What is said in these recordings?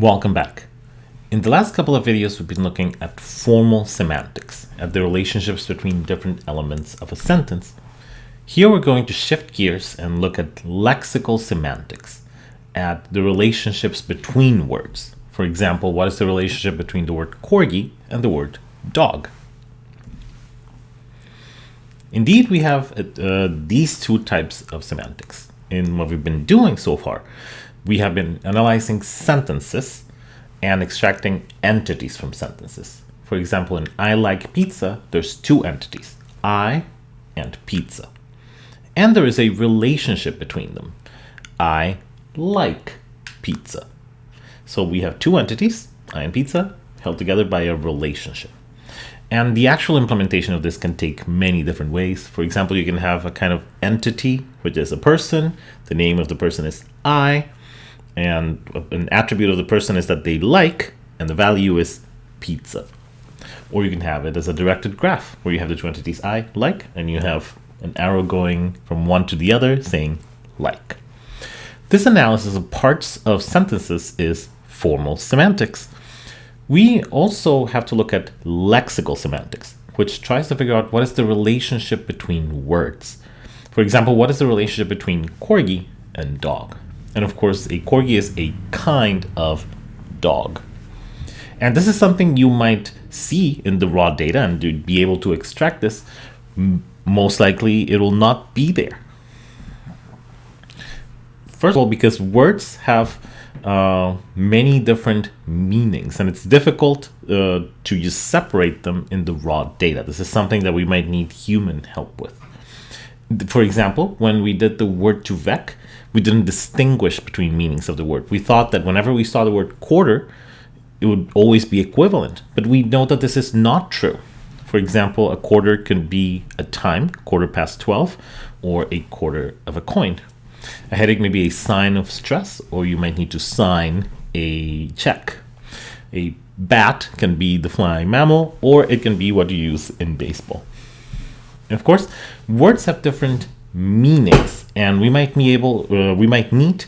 Welcome back. In the last couple of videos, we've been looking at formal semantics, at the relationships between different elements of a sentence. Here we're going to shift gears and look at lexical semantics, at the relationships between words. For example, what is the relationship between the word corgi and the word dog? Indeed, we have uh, these two types of semantics. In what we've been doing so far, we have been analyzing sentences and extracting entities from sentences. For example, in I like pizza, there's two entities, I and pizza. And there is a relationship between them. I like pizza. So we have two entities, I and pizza, held together by a relationship. And the actual implementation of this can take many different ways. For example, you can have a kind of entity, which is a person. The name of the person is I. And an attribute of the person is that they like, and the value is pizza. Or you can have it as a directed graph, where you have the two entities I, like, and you have an arrow going from one to the other saying like. This analysis of parts of sentences is formal semantics. We also have to look at lexical semantics, which tries to figure out what is the relationship between words. For example, what is the relationship between corgi and dog? And of course, a corgi is a kind of dog. And this is something you might see in the raw data and to be able to extract this, most likely it will not be there. First of all, because words have uh, many different meanings and it's difficult uh, to just separate them in the raw data. This is something that we might need human help with. For example, when we did the word2vec, we didn't distinguish between meanings of the word. We thought that whenever we saw the word quarter, it would always be equivalent, but we know that this is not true. For example, a quarter can be a time, quarter past 12, or a quarter of a coin. A headache may be a sign of stress, or you might need to sign a check. A bat can be the flying mammal, or it can be what you use in baseball. And of course, words have different meanings, and we might be able, uh, we might need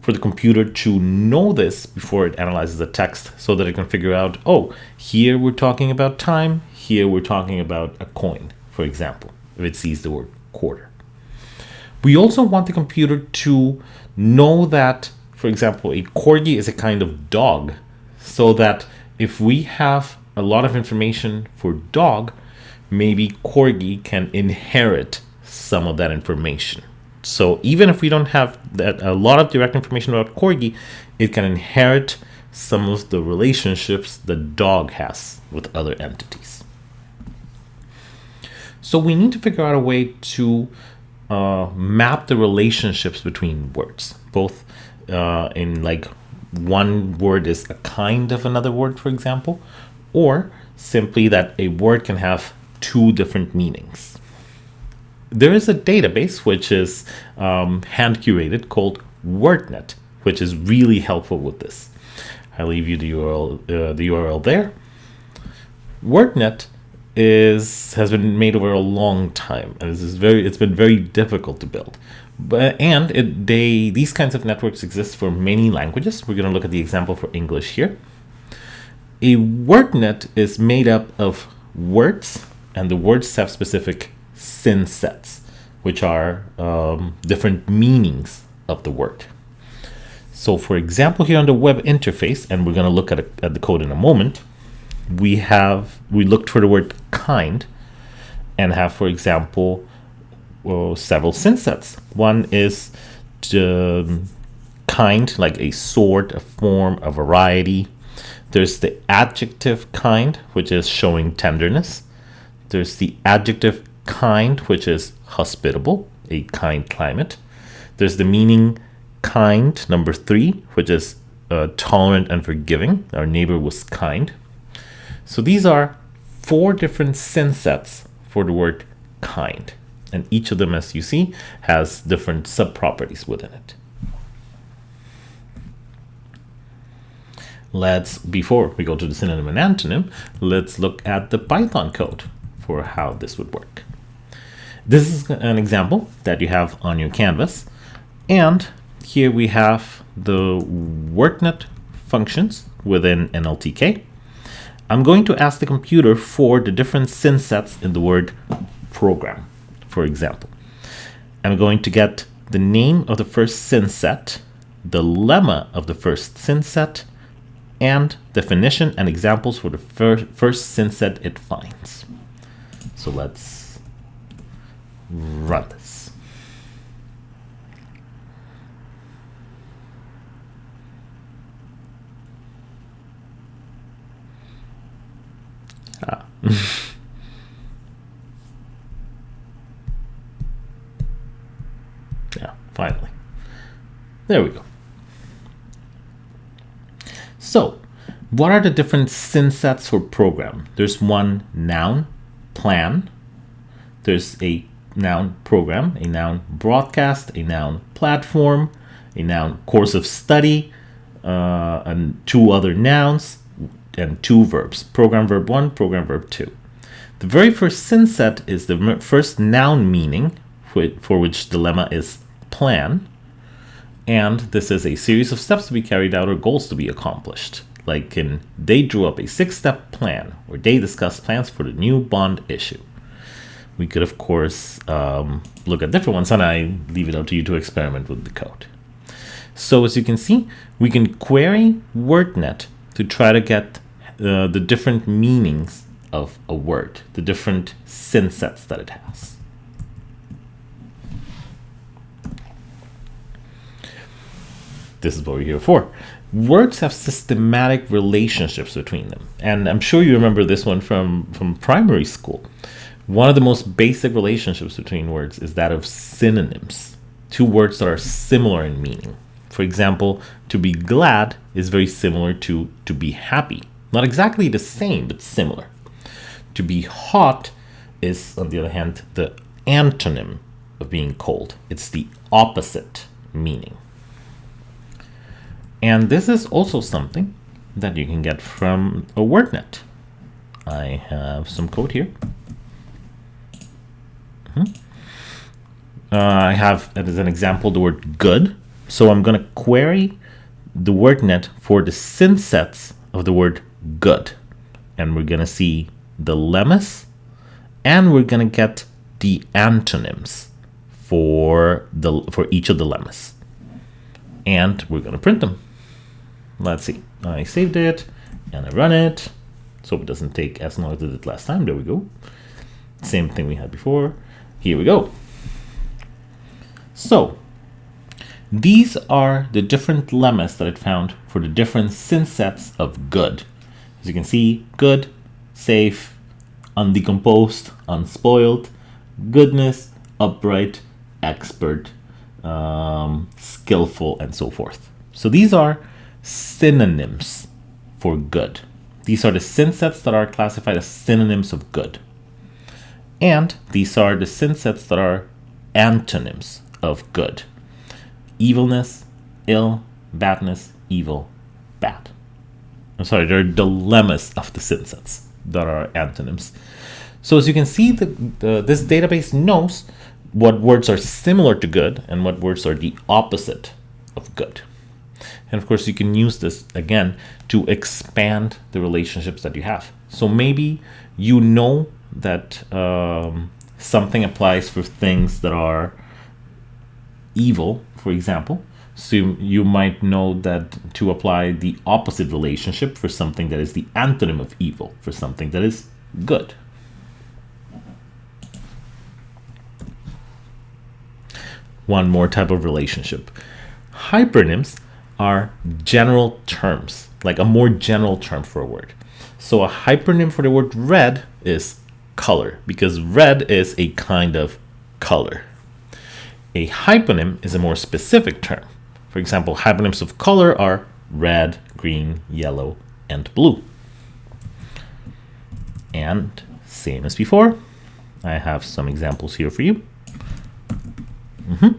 for the computer to know this before it analyzes the text so that it can figure out, oh, here we're talking about time, here we're talking about a coin, for example, if it sees the word quarter. We also want the computer to know that, for example, a corgi is a kind of dog, so that if we have a lot of information for dog, maybe corgi can inherit some of that information. So even if we don't have that a lot of direct information about corgi, it can inherit some of the relationships the dog has with other entities. So we need to figure out a way to uh, map the relationships between words, both uh, in like one word is a kind of another word, for example, or simply that a word can have two different meanings. There is a database which is um, hand curated called WordNet, which is really helpful with this. I'll leave you the URL, uh, the URL there. WordNet is has been made over a long time and is very it's been very difficult to build but and it, they these kinds of networks exist for many languages we're going to look at the example for english here a wordnet is made up of words and the words have specific synsets which are um, different meanings of the word. So for example here on the web interface and we're going to look at, a, at the code in a moment we have we looked for the word kind and have for example well, several synsets one is the kind like a sort a form a variety. There's the adjective kind which is showing tenderness. There's the adjective kind which is hospitable a kind climate there's the meaning kind number three which is uh, tolerant and forgiving our neighbor was kind so these are four different synsets for the word kind. And each of them, as you see, has different subproperties within it. Let's, before we go to the synonym and antonym, let's look at the Python code for how this would work. This is an example that you have on your canvas. And here we have the WordNet functions within NLTK. I'm going to ask the computer for the different synsets in the word program, for example. I'm going to get the name of the first synset, the lemma of the first synset, and definition and examples for the fir first synset it finds. So let's run this. Ah. yeah, finally. There we go. So, what are the different synsets for program? There's one noun, plan. There's a noun program, a noun broadcast, a noun platform, a noun course of study, uh, and two other nouns, and two verbs, program verb 1, program verb 2. The very first synset is the first noun meaning, for which the lemma is plan, and this is a series of steps to be carried out or goals to be accomplished. Like in, they drew up a six-step plan or they discussed plans for the new bond issue. We could, of course, um, look at different ones, and I leave it up to you to experiment with the code. So as you can see, we can query WordNet to try to get uh, the different meanings of a word, the different synsets that it has. this is what we're here for. Words have systematic relationships between them. And I'm sure you remember this one from, from primary school. One of the most basic relationships between words is that of synonyms, two words that are similar in meaning. For example, to be glad is very similar to to be happy. Not exactly the same, but similar. To be hot is, on the other hand, the antonym of being cold. It's the opposite meaning. And this is also something that you can get from a WordNet. I have some code here. Mm -hmm. uh, I have, as an example, the word good. So I'm going to query the WordNet for the synsets of the word good. And we're going to see the lemmas and we're going to get the antonyms for the for each of the lemmas. And we're going to print them. Let's see. I saved it and I run it. So it doesn't take as long as it did last time. There we go. Same thing we had before. Here we go. So these are the different lemmas that I found for the different synsets of good. As you can see, good, safe, undecomposed, unspoiled, goodness, upright, expert, um, skillful, and so forth. So these are synonyms for good. These are the synsets that are classified as synonyms of good. And these are the synsets that are antonyms of good. Evilness, ill, badness, evil, bad. I'm sorry, they're the lemmas of the synsets that are antonyms. So as you can see, the, the, this database knows what words are similar to good and what words are the opposite of good. And of course, you can use this again to expand the relationships that you have. So maybe you know that um, something applies for things that are evil, for example. So you might know that to apply the opposite relationship for something that is the antonym of evil, for something that is good. One more type of relationship. Hypernyms are general terms, like a more general term for a word. So a hypernym for the word red is color, because red is a kind of color. A hyponym is a more specific term. For example, hyponyms of color are red, green, yellow, and blue. And same as before, I have some examples here for you. Mm -hmm.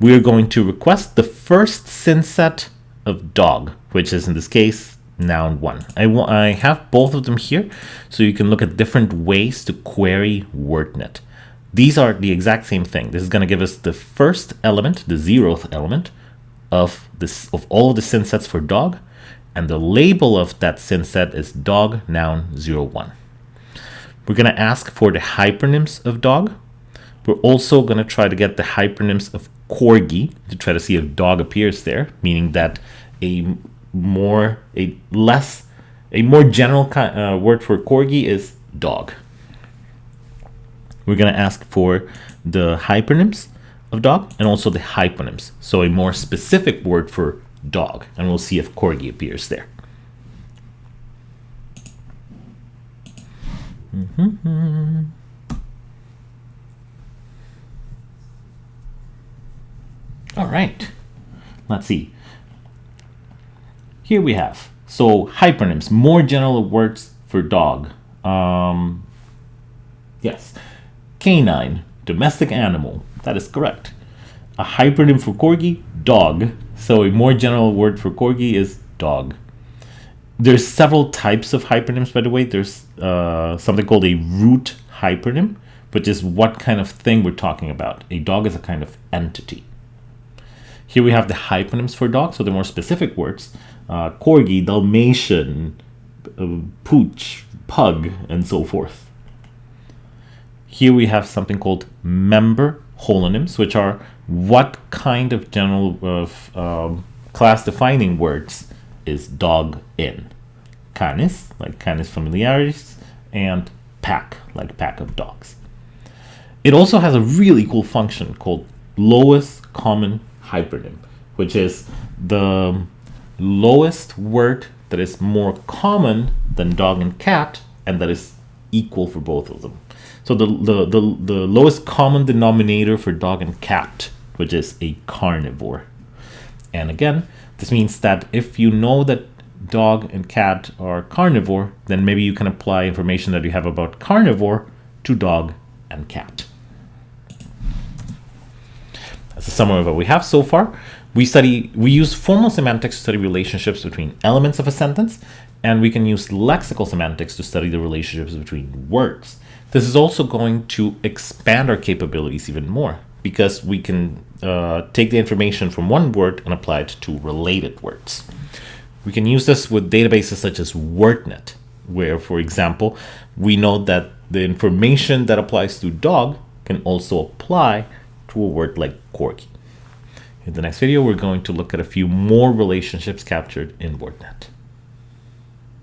We are going to request the first synset of dog, which is in this case noun one. I, I have both of them here so you can look at different ways to query WordNet. These are the exact same thing. This is going to give us the first element, the zeroth element of this of all of the synsets for dog, and the label of that synset is dog noun 01. We're going to ask for the hypernyms of dog. We're also going to try to get the hypernyms of corgi to try to see if dog appears there, meaning that a more, a less, a more general uh, word for corgi is dog. We're going to ask for the hypernyms of dog and also the hyponyms. So a more specific word for dog, and we'll see if corgi appears there. Mm -hmm. All right, let's see. Here we have, so hypernyms, more general words for dog. Um, yes, canine, domestic animal, that is correct. A hypernym for corgi, dog. So a more general word for corgi is dog. There's several types of hypernyms, by the way. There's uh, something called a root hypernym, which is what kind of thing we're talking about. A dog is a kind of entity. Here we have the hyponyms for dog, so the more specific words. Uh, corgi, Dalmatian, uh, pooch, pug, and so forth. Here we have something called member holonyms, which are what kind of general of um, class defining words is dog in. Canis, like canis familiaris, and pack, like pack of dogs. It also has a really cool function called lowest common hypernym, which is the lowest word that is more common than dog and cat and that is equal for both of them. So the, the, the, the lowest common denominator for dog and cat, which is a carnivore. And again, this means that if you know that dog and cat are carnivore, then maybe you can apply information that you have about carnivore to dog and cat. That's a summary of what we have so far. We study, we use formal semantics to study relationships between elements of a sentence, and we can use lexical semantics to study the relationships between words. This is also going to expand our capabilities even more because we can uh, take the information from one word and apply it to related words. We can use this with databases such as WordNet, where, for example, we know that the information that applies to dog can also apply to a word like corgi. In the next video, we're going to look at a few more relationships captured in WordNet.